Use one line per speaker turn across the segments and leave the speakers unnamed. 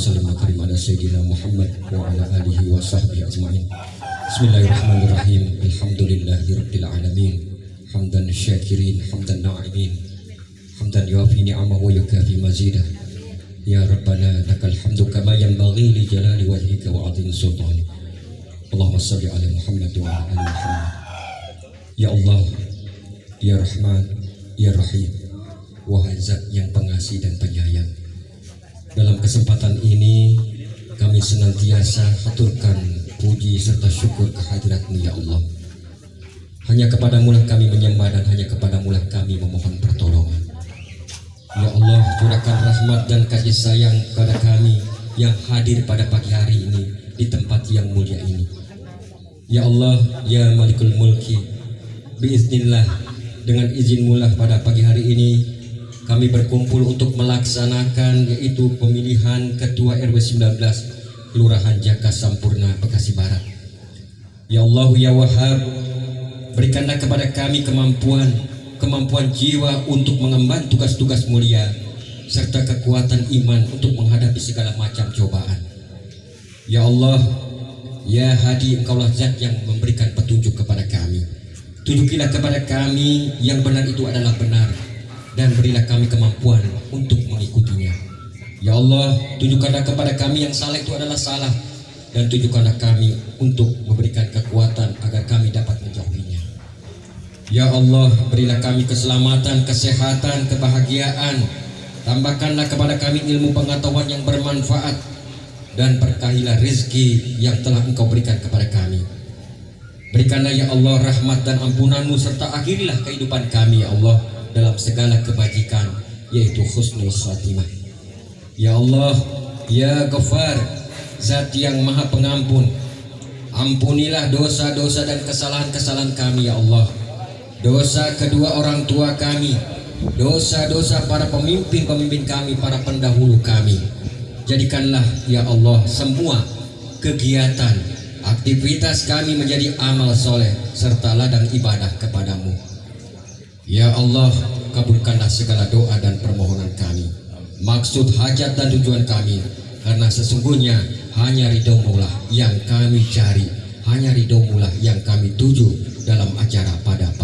Bismillahirrahmanirrahim. Alhamdulillahi Rabbil Alamin. Hamdan syakirin Hamdan na'imin Hamdan yuafi ni'amah wa yukafi mazidah. Ya Rabbana lakal hamdu kama yanbaghi li jalali wajhika wa azim sultani. Allahumma salli ala Muhammad wa ala Ya Allah Ya Rahman Ya Rahim. Wahai zat yang pengasih dan penyayang Dalam kesempatan ini Kami senantiasa haturkan puji serta syukur kehadiratmu ya Allah. Hanya kepadamu lah kami menyembah dan hanya kepadamu lah kami memohon pertolongan. Ya Allah curahkan rahmat dan kasih sayang kepada kami Yang hadir pada pagi hari ini Di tempat yang mulia ini. Ya Allah Ya Malikul Mulki Biiznillah Dengan izin mulah pada pagi hari ini kami berkumpul untuk melaksanakan yaitu pemilihan Ketua RW 19 Kelurahan Jaka Sampurna Bekasi Barat. Ya Allah ya Wahab, berikanlah kepada kami kemampuan kemampuan jiwa untuk mengemban tugas-tugas mulia serta kekuatan iman untuk menghadapi segala macam cobaan. Ya Allah, ya Hadi Engkaulah zat yang memberikan petunjuk kepada kami. Tunjukilah kepada kami yang benar itu adalah benar dan berilah kami kemampuan untuk mengikutinya. Ya Allah, tunjukkanlah kepada kami yang salah itu adalah salah dan tunjukkanlah kami untuk memberikan kekuatan agar kami dapat menjauhinya. Ya Allah, berilah kami keselamatan, kesehatan, kebahagiaan. Tambahkanlah kepada kami ilmu pengetahuan yang bermanfaat dan berkahilah rezeki yang telah Engkau berikan kepada kami. Berikanlah ya Allah rahmat dan ampunanmu serta akhirilah kehidupan kami ya Allah dalam segala kebajikan yaitu husnul khatimah. Ya Allah, ya Ghafar, Zat yang Maha Pengampun. Ampunilah dosa-dosa dan kesalahan-kesalahan kami ya Allah. Dosa kedua orang tua kami, dosa-dosa para pemimpin-pemimpin kami, para pendahulu kami. Jadikanlah ya Allah semua kegiatan, aktivitas kami menjadi amal soleh serta ladang ibadah kepadamu. Ya Allah, kabulkanlah segala doa dan permohonan kami. Maksud hajat dan tujuan kami, karena sesungguhnya hanya ridhomu lah yang kami cari, hanya ridhomu lah yang kami tuju dalam acara pada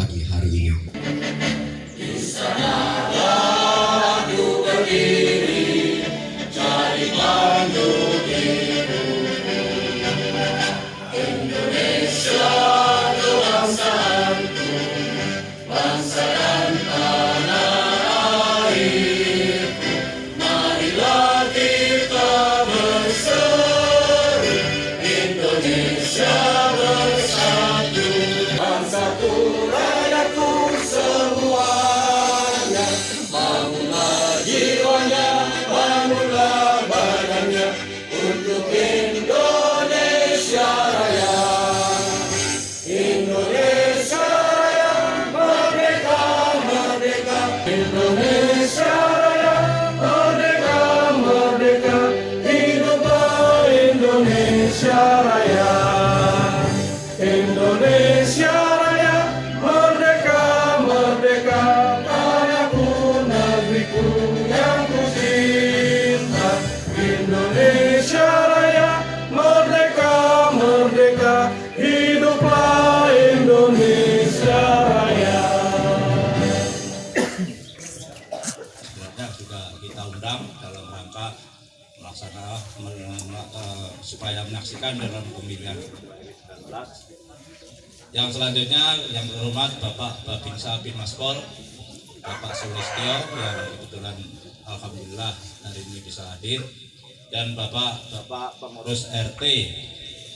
Yang selanjutnya yang terhormat Bapak Babinsa bin Maspol, Bapak Sulistyo yang kebetulan Alhamdulillah hari ini bisa hadir dan Bapak Bapak pengurus RT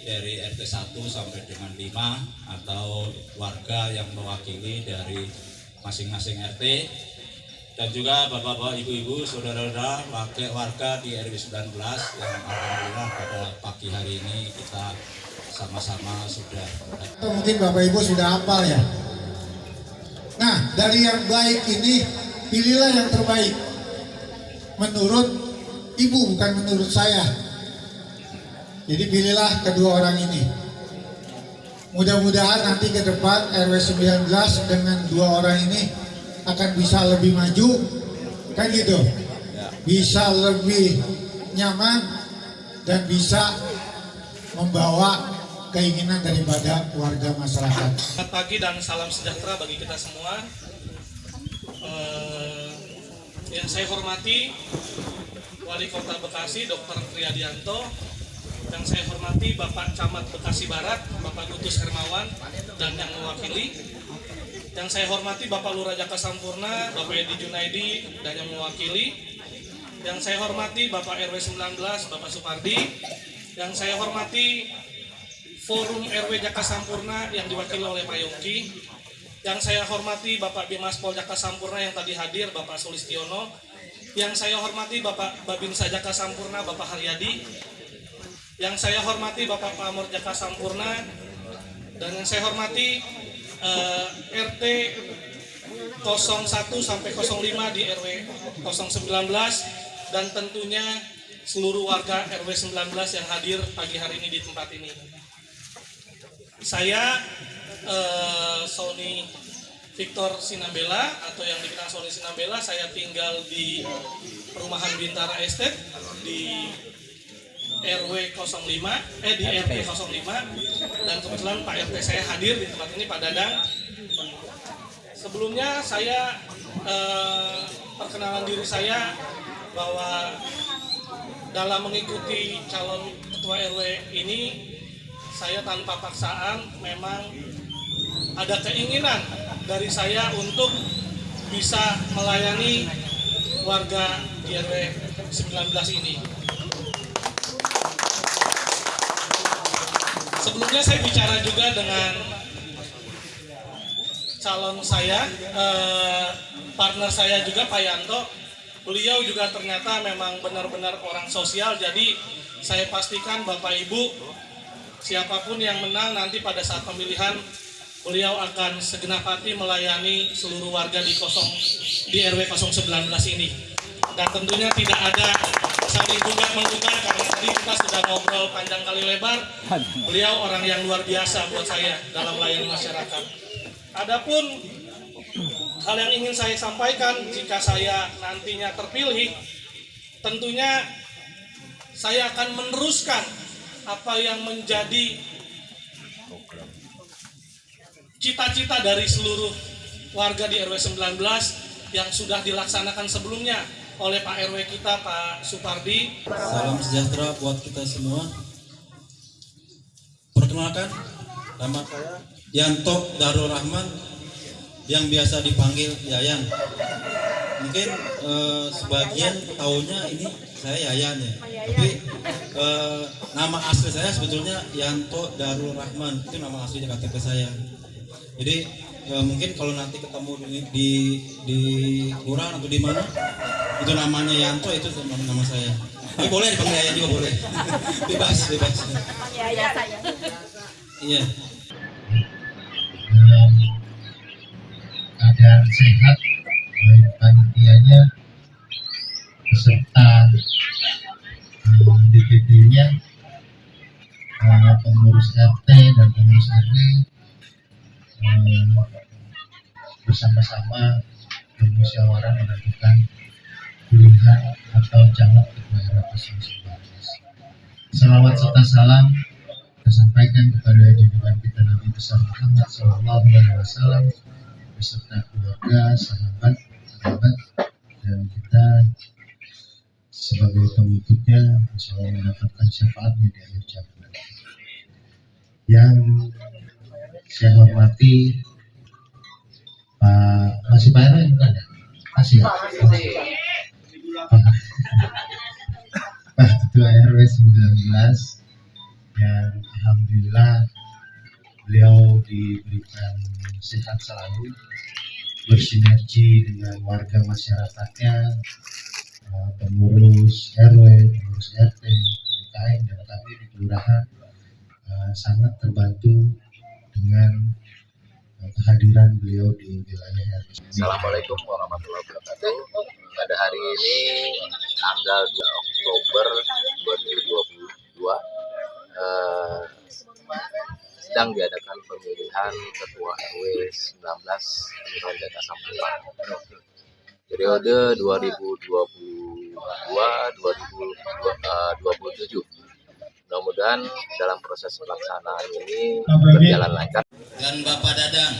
dari RT 1 sampai dengan 5 atau warga yang mewakili dari masing-masing RT dan juga bapak-bapak, ibu-ibu, saudara-saudara, warga di RW 19 yang alhamdulillah pada pagi hari ini kita sama-sama sudah
mungkin Bapak Ibu sudah hafal ya. Nah, dari yang baik ini pilihlah yang terbaik. Menurut Ibu bukan menurut saya. Jadi pilihlah kedua orang ini. Mudah-mudahan nanti ke depan RW 19 dengan dua orang ini akan bisa lebih maju. Kan gitu.
bisa lebih nyaman dan bisa membawa keinginan daripada warga masyarakat.
Selamat pagi dan salam sejahtera bagi kita semua. Eh, yang saya hormati Wali Kota Bekasi Dr. Triadianto, yang saya hormati Bapak Camat Bekasi Barat, Bapak Gutus Hermawan dan yang mewakili. Yang saya hormati Bapak Lurah Jaka Sampurna, Bapak Edi Junaidi dan yang mewakili. Yang saya hormati Bapak RW 19, Bapak Supardi. Yang saya hormati Forum RW Jaka Sampurna yang diwakili oleh Pak Yongki. Yang saya hormati Bapak Bimas Pol Jaka Sampurna yang tadi hadir, Bapak Sulistiono. Yang saya hormati Bapak Babinsa Jaka Sampurna, Bapak Haryadi. Yang saya hormati Bapak Pamor Jaka Sampurna. Dan yang saya hormati eh, RT 01 sampai 05 di RW 019 dan tentunya seluruh warga RW 19 yang hadir pagi hari ini di tempat ini. Saya eh, Sony Victor Sinambela atau yang dikenal Sony Sinambela, saya tinggal di perumahan Bintara Estate di RW 05, eh di RT 05 dan kebetulan Pak RT saya hadir di tempat ini Pak Dadang. Sebelumnya saya eh, perkenalan diri saya bahwa dalam mengikuti calon ketua RW ini saya tanpa paksaan memang ada keinginan dari saya untuk bisa melayani warga di RW 19 ini. Sebelumnya saya bicara juga dengan calon saya, eh, partner saya juga Pak Yanto. Beliau juga ternyata memang benar-benar orang sosial, jadi saya pastikan Bapak Ibu siapa pun yang menang nanti pada saat pemilihan beliau akan segenap hati melayani seluruh warga di kosong di RW 019 ini. Dan tentunya tidak ada saling juga menduga karena tadi kita sudah ngobrol panjang kali lebar. Beliau orang yang luar biasa buat saya dalam melayani masyarakat. Adapun hal yang ingin saya sampaikan jika saya nantinya terpilih, tentunya saya akan meneruskan apa yang menjadi cita-cita dari seluruh warga di RW 19 yang sudah dilaksanakan sebelumnya oleh Pak RW kita Pak Supardi.
Salam sejahtera buat kita semua. Perkenalkan, nama saya Yanto Darul Rahman yang biasa dipanggil Yayan. Mungkin eh, sebagian tahunya ini saya Yayan ya, tapi eh, nama asli saya sebetulnya Yanto Darul Rahman itu nama asli KTP saya. Jadi eh, mungkin kalau nanti ketemu di di, di kelurahan atau di mana itu namanya Yanto itu nama, nama saya. Tapi boleh dipanggil Yayan juga boleh. bebas, bebas.
ya saya
Iya.
keadaan sehat baik panitianya beserta eh, DPD-nya eh, pengurus RT dan pengurus RW eh, bersama-sama bermusyawarah menentukan pilihan atau calon ketua RW 019. Salawat serta salam kita sampaikan kepada junjungan kita Nabi besar Muhammad Sallallahu Alaihi Wasallam beserta keluarga, sahabat, sahabat dan kita sebagai pengikutnya Allah mendapatkan syafaatnya di akhir zaman. Yang saya hormati Pak masih Pak RW bukan ya? Masih ya? Pak Ketua RW 19 yang alhamdulillah beliau diberikan sehat selalu bersinergi dengan warga masyarakatnya pengurus RW, pengurus RT, PKM dan kami di kelurahan eh, sangat terbantu dengan eh, kehadiran beliau di wilayah RW.
Assalamualaikum warahmatullahi wabarakatuh. Pada hari ini tanggal 2 Oktober 2022 eh, sedang diadakan pemilihan Ketua RW 19 Kelurahan Jaka Sampurna periode 2022
2027. Mudah-mudahan dalam proses pelaksanaan ini berjalan lancar.
dan Bapak Dadang.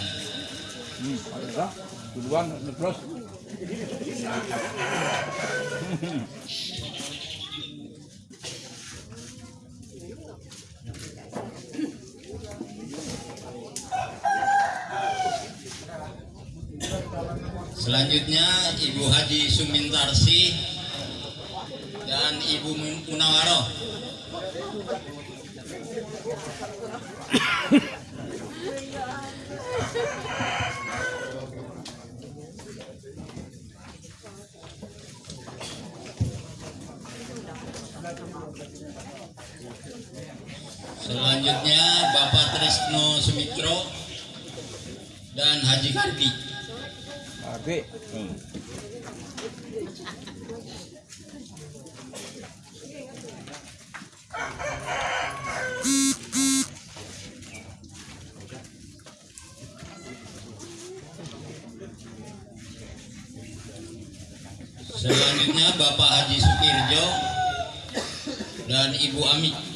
Selanjutnya Ibu Haji Sumintarsi dan Ibu Munawaroh. Selanjutnya Bapak Trisno Sumitro dan Haji Kardi. Selanjutnya Bapak Haji Sukirjo dan Ibu Ami.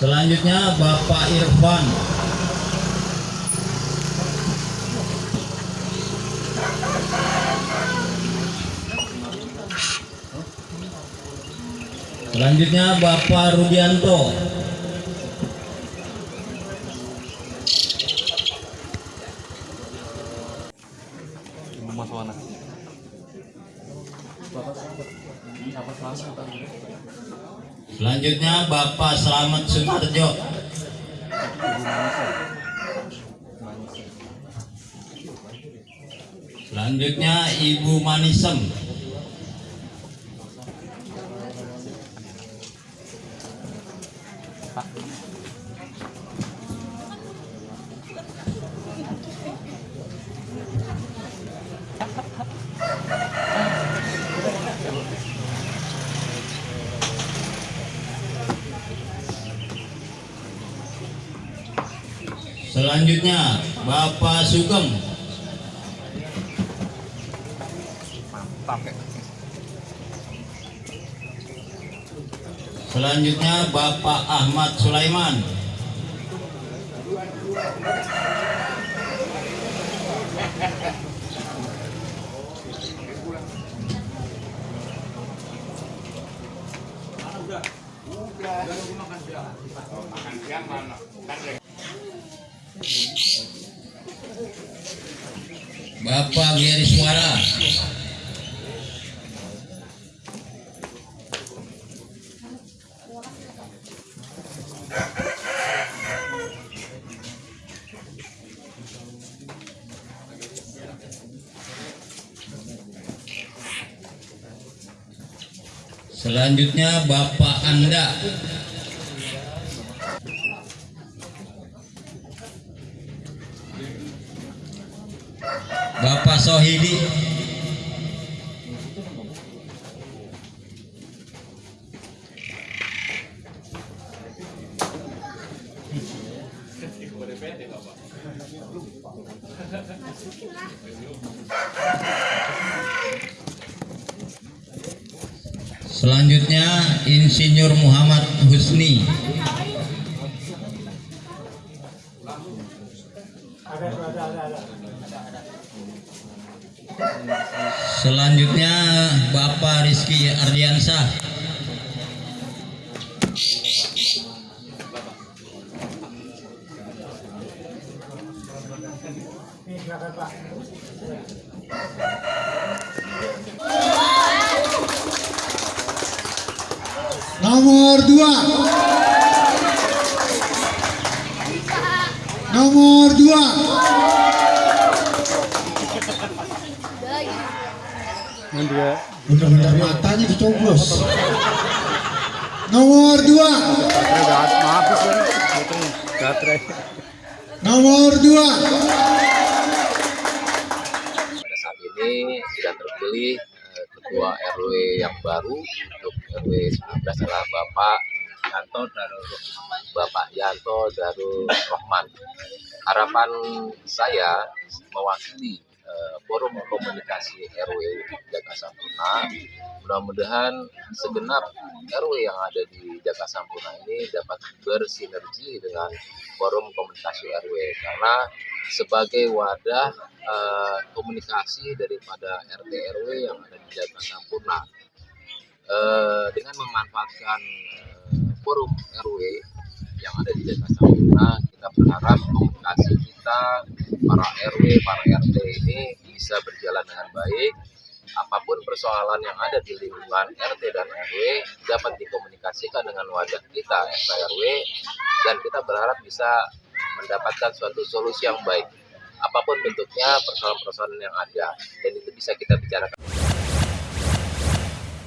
Selanjutnya Bapak Irfan. Selanjutnya Bapak Rudianto. Selanjutnya Bapak Selamat Sumarjo. Selanjutnya Ibu Manisem. Selanjutnya Bapak Sugeng. Selanjutnya Bapak Ahmad Sulaiman. Bapak Geri Suara. Selanjutnya Bapak Anda. Selanjutnya Insinyur Muhammad Husni. Selanjutnya Bapak Rizky
Nomor dua. Nomor dua. Bener-bener matanya dicoblos. Nomor dua. Nomor dua.
Ini sudah terpilih eh, ketua RW yang baru untuk RW 19 adalah Bapak Yanto Darul Bapak Yanto Darul Rahman. Harapan saya mewakili eh, forum komunikasi RW Jaga Sampurna. Mudah-mudahan segenap RW yang ada di Jaga Sampurna ini dapat bersinergi dengan forum komunikasi RW karena sebagai wadah eh, komunikasi daripada RT RW yang ada di Jaga Sampurna. Eh, dengan memanfaatkan forum RW yang ada di Jaga Sampurna kita berharap komunikasi kita para RW para RT ini bisa berjalan dengan baik. Apa pun persoalan yang ada di lingkungan RT dan RW dapat dikomunikasikan dengan wadah kita RW dan kita berharap bisa mendapatkan suatu solusi yang baik. Apa pun bentuknya persoalan-persoalan yang ada dan itu bisa kita bicarakan